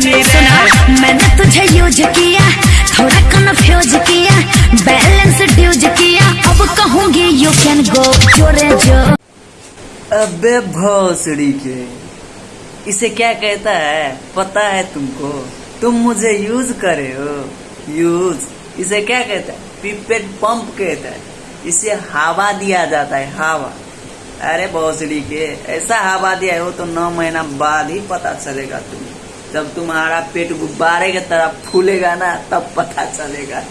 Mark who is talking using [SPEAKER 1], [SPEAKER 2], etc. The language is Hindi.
[SPEAKER 1] मैंने तुझे यूज़ किया, थोड़ा अब कहूँगी यू कैन
[SPEAKER 2] अबे भोसड़ी के, इसे क्या कहता है, पता है तुमको? तुम मुझे यूज़ करे हो। यूज़ इसे क्या कहता है? पिपेट पंप कहता है। इसे हवा दिया जाता है, हवा। अरे भोसड़ी के, ऐसा हवा दिया हो तो नौ महीना बाद ही पता चलेगा तुम्हें। जब तुम्हारा पेट गुब्बारे की तरह फूलेगा ना तब पता चलेगा।